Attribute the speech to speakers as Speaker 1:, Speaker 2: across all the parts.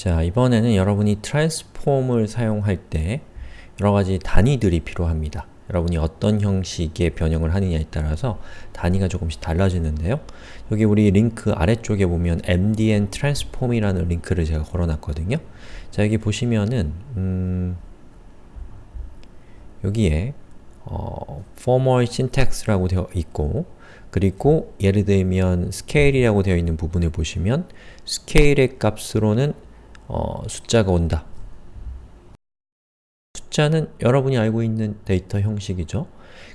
Speaker 1: 자, 이번에는 여러분이 트랜스폼을 사용할 때 여러가지 단위들이 필요합니다. 여러분이 어떤 형식의 변형을 하느냐에 따라서 단위가 조금씩 달라지는데요. 여기 우리 링크 아래쪽에 보면 mdn transform이라는 링크를 제가 걸어놨거든요. 자, 여기 보시면은 음, 여기에 어, formal syntax라고 되어 있고 그리고 예를 들면 scale이라고 되어 있는 부분을 보시면 scale의 값으로는 어, 숫자가 온다. 숫자는 여러분이 알고 있는 데이터 형식이죠.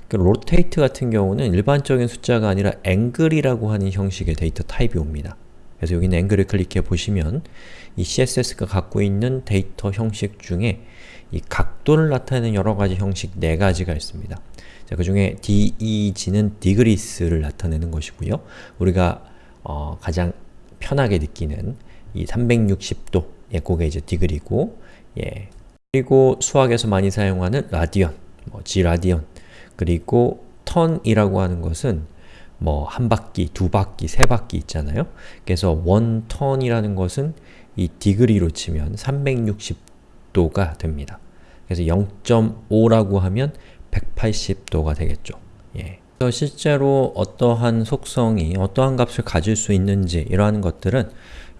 Speaker 1: 그 rotate 같은 경우는 일반적인 숫자가 아니라 angle이라고 하는 형식의 데이터 타입이 옵니다. 그래서 여기는 angle을 클릭해 보시면 이 CSS가 갖고 있는 데이터 형식 중에 이 각도를 나타내는 여러가지 형식 네가지가 있습니다. 자, 그 중에 DEG는 degrees를 나타내는 것이고요. 우리가 어, 가장 편하게 느끼는 이 360도, 예, 그게 이제 degree고, 예. 그리고 수학에서 많이 사용하는 라디언, 뭐 G라디언, 그리고 턴이라고 하는 것은 뭐 한 바퀴, 두 바퀴, 세 바퀴 있잖아요. 그래서 원 턴이라는 것은 이 디그리로 치면 360도가 됩니다. 그래서 0.5라고 하면 180도가 되겠죠. 예. 실제로 어떠한 속성이 어떠한 값을 가질 수 있는지 이러한 것들은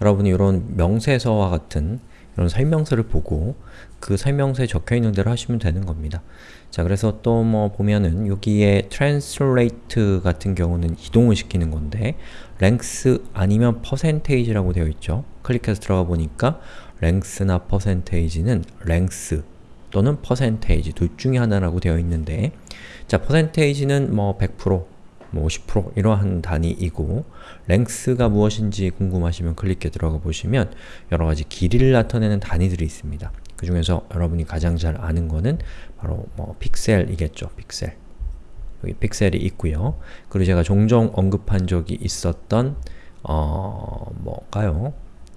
Speaker 1: 여러분이 이런 명세서와 같은 이런 설명서를 보고 그 설명서에 적혀있는 대로 하시면 되는 겁니다. 자, 그래서 또 뭐 보면은 여기에 translate 같은 경우는 이동을 시키는 건데 length 아니면 percentage라고 되어 있죠. 클릭해서 들어가 보니까 length나 percentage는 length 또는 percentage 둘 중에 하나라고 되어 있는데 자, percentage는 뭐 100%, 뭐50% 이러한 단위이고 length가 무엇인지 궁금하시면 클릭해 들어가 보시면 여러가지 길이를 나타내는 단위들이 있습니다. 그 중에서 여러분이 가장 잘 아는 거는 바로 뭐 픽셀이겠죠. 픽셀. 여기 픽셀이 있고요. 그리고 제가 종종 언급한 적이 있었던 어... 뭐까요?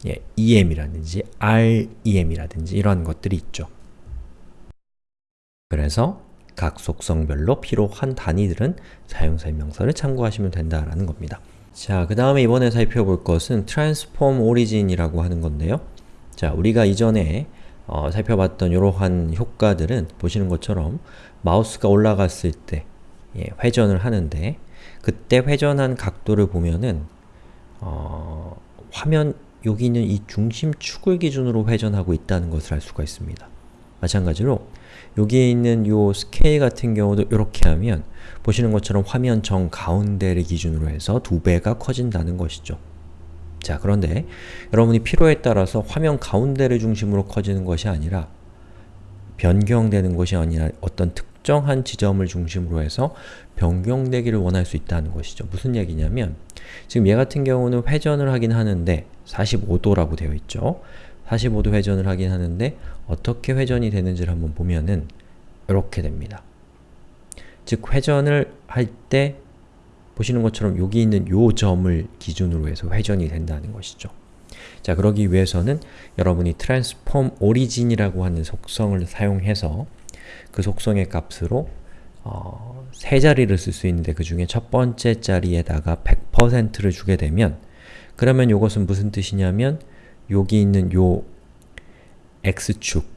Speaker 1: 예, EM이라든지 REM이라든지 이런 것들이 있죠. 그래서 각 속성별로 필요한 단위들은 사용설명서를 참고하시면 된다라는 겁니다. 자, 그 다음에 이번에 살펴볼 것은 transform origin이라고 하는 건데요. 자, 우리가 이전에 어, 살펴봤던 이러한 효과들은 보시는 것처럼 마우스가 올라갔을 때 예, 회전을 하는데 그때 회전한 각도를 보면은 어, 화면 여기 있는 이 중심축을 기준으로 회전하고 있다는 것을 알 수가 있습니다. 마찬가지로 여기에 있는 요 스케일 같은 경우도 이렇게 하면 보시는 것처럼 화면 정 가운데를 기준으로 해서 두 배가 커진다는 것이죠. 자, 그런데 여러분이 필요에 따라서 화면 가운데를 중심으로 커지는 것이 아니라 변경되는 것이 아니라 어떤 특정한 지점을 중심으로 해서 변경되기를 원할 수 있다는 것이죠. 무슨 얘기냐면 지금 얘 같은 경우는 회전을 하긴 하는데 45도라고 되어 있죠. 45도 회전을 하긴 하는데 어떻게 회전이 되는지를 한번 보면은 이렇게 됩니다. 즉 회전을 할 때 보시는 것처럼 여기 있는 요 점을 기준으로 해서 회전이 된다는 것이죠. 자, 그러기 위해서는 여러분이 transform origin이라고 하는 속성을 사용해서 그 속성의 값으로 어, 세 자리를 쓸 수 있는데 그 중에 첫 번째 자리에다가 100%를 주게 되면 그러면 이것은 무슨 뜻이냐면 여기 있는 요 x축의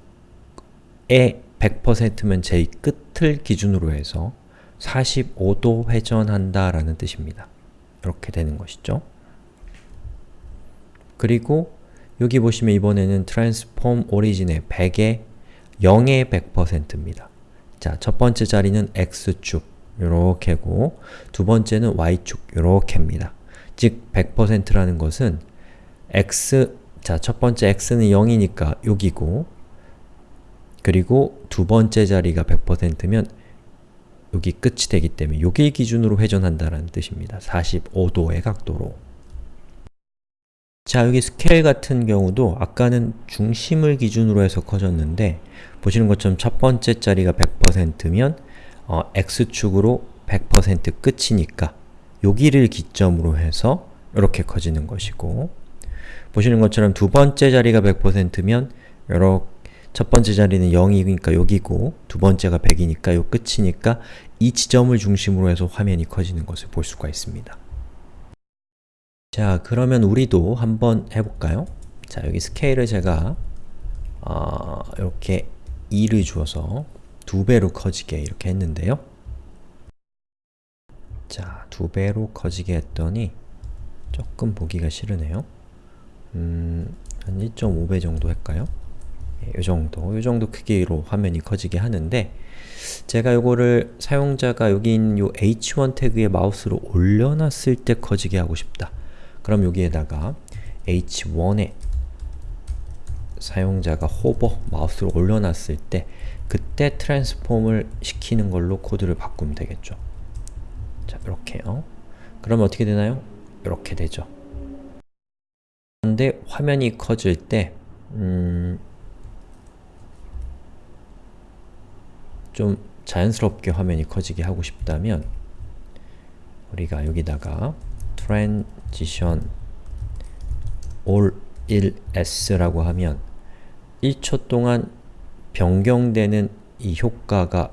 Speaker 1: 100%면 제일 끝을 기준으로 해서 45도 회전한다 라는 뜻입니다. 이렇게 되는 것이죠. 그리고 여기 보시면 이번에는 transform origin의 100의 0의 100%입니다. 자, 첫 번째 자리는 x축 요렇게고 두 번째는 y축 요렇게입니다. 즉 100%라는 것은 x 자, 첫 번째 x는 0이니까 여기고 그리고 두 번째 자리가 100%면 여기 끝이 되기 때문에 여기 기준으로 회전한다는 뜻입니다. 45도의 각도로 자, 여기 스케일 같은 경우도 아까는 중심을 기준으로 해서 커졌는데 보시는 것처럼 첫 번째 자리가 100%면 어, x축으로 100% 끝이니까 여기를 기점으로 해서 이렇게 커지는 것이고 보시는 것처럼 두 번째 자리가 100%면 이렇게 첫 번째 자리는 0이니까 여기고 두 번째가 100이니까 요 끝이니까 이 지점을 중심으로 해서 화면이 커지는 것을 볼 수가 있습니다. 자, 그러면 우리도 한번 해볼까요? 자, 여기 스케일을 제가 어, 이렇게 2를 주어서 두 배로 커지게 이렇게 했는데요. 자, 두 배로 커지게 했더니 조금 보기가 싫으네요. 음, 한 1.5배 정도 할까요? 예, 이 정도, 이 정도 크기로 화면이 커지게 하는데 제가 이거를 사용자가 여기 있는 요 h1 태그에 마우스로 올려놨을 때 커지게 하고 싶다. 그럼 여기에다가 h1에 사용자가 호버 마우스로 올려놨을 때 그때 트랜스폼을 시키는 걸로 코드를 바꾸면 되겠죠. 자, 이렇게요. 그러면 어떻게 되나요? 이렇게 되죠. 그런데 화면이 커질 때 음, 좀 자연스럽게 화면이 커지게 하고 싶다면 우리가 여기다가 transition all 1s라고 하면 1초 동안 변경되는 이 효과가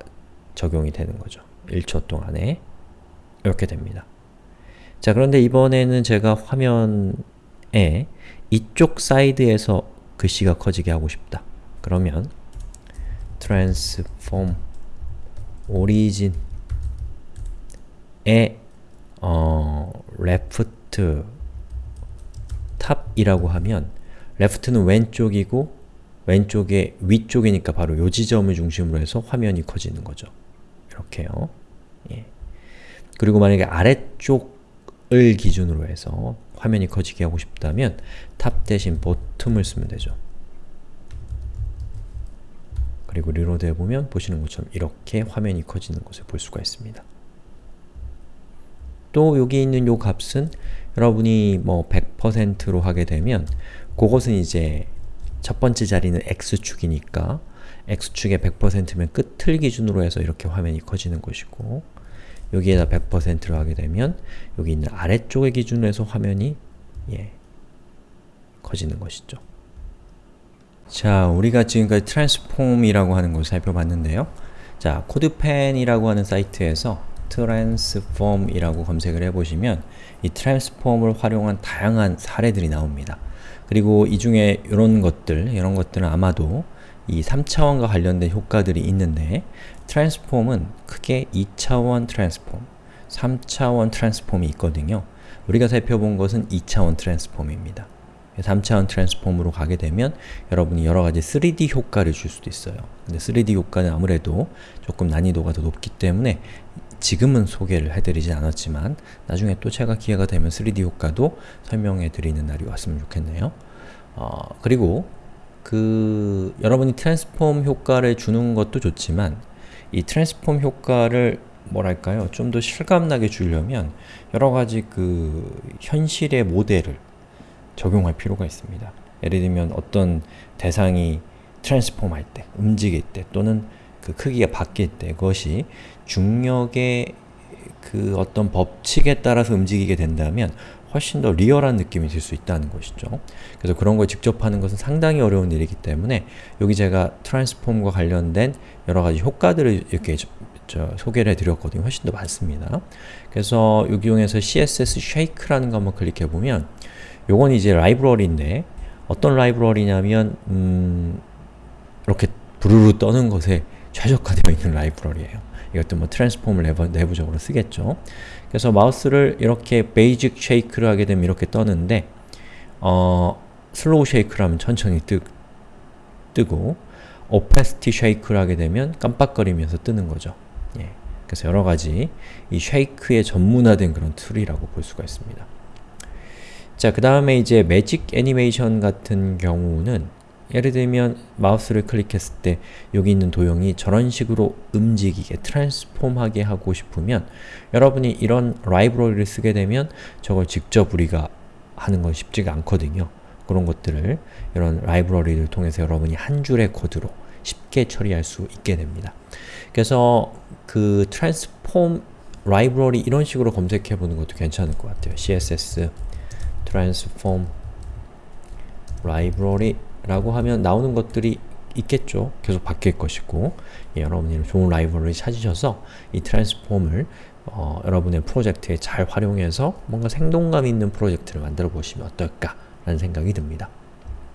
Speaker 1: 적용이 되는 거죠. 1초 동안에 이렇게 됩니다. 자 그런데 이번에는 제가 화면 에 이쪽 사이드에서 글씨가 커지게 하고 싶다. 그러면 transform origin에 어, left top이라고 하면 left는 왼쪽이고 왼쪽에 위쪽이니까 바로 요 지점을 중심으로 해서 화면이 커지는 거죠. 이렇게요. 예. 그리고 만약에 아래쪽을 기준으로 해서 화면이 커지게 하고 싶다면 top 대신 bottom을 쓰면 되죠. 그리고 reload 해보면 보시는 것처럼 이렇게 화면이 커지는 것을 볼 수가 있습니다. 또 여기 있는 요 값은 여러분이 뭐 100%로 하게 되면 그것은 이제 첫 번째 자리는 x축이니까 x축의 100%면 끝을 기준으로 해서 이렇게 화면이 커지는 것이고 여기에다 100%로 하게 되면 여기 있는 아래쪽의 기준으로 해서 화면이 예, 커지는 것이죠. 자, 우리가 지금까지 트랜스폼이라고 하는 것을 살펴봤는데요. 자, 코드펜이라고 하는 사이트에서 transform이라고 검색을 해보시면 이 transform을 활용한 다양한 사례들이 나옵니다. 그리고 이 중에 이런 것들, 이런 것들은 아마도 이 3차원과 관련된 효과들이 있는데 transform은 크게 2차원 transform, 3차원 transform이 있거든요. 우리가 살펴본 것은 2차원 transform입니다. 3차원 트랜스폼으로 가게 되면 여러분이 여러가지 3D 효과를 줄 수도 있어요. 근데 3D 효과는 아무래도 조금 난이도가 더 높기 때문에 지금은 소개를 해드리진 않았지만 나중에 또 제가 기회가 되면 3D 효과도 설명해 드리는 날이 왔으면 좋겠네요. 어, 그리고 그 여러분이 트랜스폼 효과를 주는 것도 좋지만 이 트랜스폼 효과를 뭐랄까요? 좀 더 실감나게 주려면 여러가지 그 현실의 모델을 적용할 필요가 있습니다. 예를 들면 어떤 대상이 트랜스폼 할 때, 움직일 때 또는 그 크기가 바뀔 때 그것이 중력의 그 어떤 법칙에 따라서 움직이게 된다면 훨씬 더 리얼한 느낌이 들 수 있다는 것이죠. 그래서 그런 걸 직접 하는 것은 상당히 어려운 일이기 때문에 여기 제가 트랜스폼과 관련된 여러가지 효과들을 이렇게 소개를 해드렸거든요. 훨씬 더 많습니다. 그래서 여기 요 중에서 CSS Shake라는 거 한번 클릭해보면 요건 이제 라이브러리인데 어떤 라이브러리냐면 음, 이렇게 부르르 떠는 것에 최적화되어 있는 라이브러리예요. 이것도 뭐 transform을 내부, 내부적으로 쓰겠죠. 그래서 마우스를 이렇게 basic shake를 하게 되면 이렇게 떠는데 어, slow shake를 하면 천천히 뜨, 떨고 opacity shake를 하게 되면 깜빡거리면서 떠는 거죠. 예. 그래서 여러가지 이 shake에 전문화된 그런 툴이라고 볼 수가 있습니다. 자, 그 다음에 이제 magic animation 같은 경우는 예를 들면 마우스를 클릭했을 때 여기 있는 도형이 저런 식으로 움직이게, transform하게 하고 싶으면 여러분이 이런 라이브러리를 쓰게 되면 저걸 직접 우리가 하는 건 쉽지가 않거든요. 그런 것들을 이런 라이브러리를 통해서 여러분이 한 줄의 코드로 쉽게 처리할 수 있게 됩니다. 그래서 그 트랜스폼 라이브러리 이런 식으로 검색해 보는 것도 괜찮을 것 같아요. CSS transform library 라고 하면 나오는 것들이 있겠죠. 계속 바뀔 것이고 예, 여러분이 좋은 라이브러리 찾으셔서 이 트랜스폼을 어, 여러분의 프로젝트에 잘 활용해서 뭔가 생동감 있는 프로젝트를 만들어 보시면 어떨까 라는 생각이 듭니다.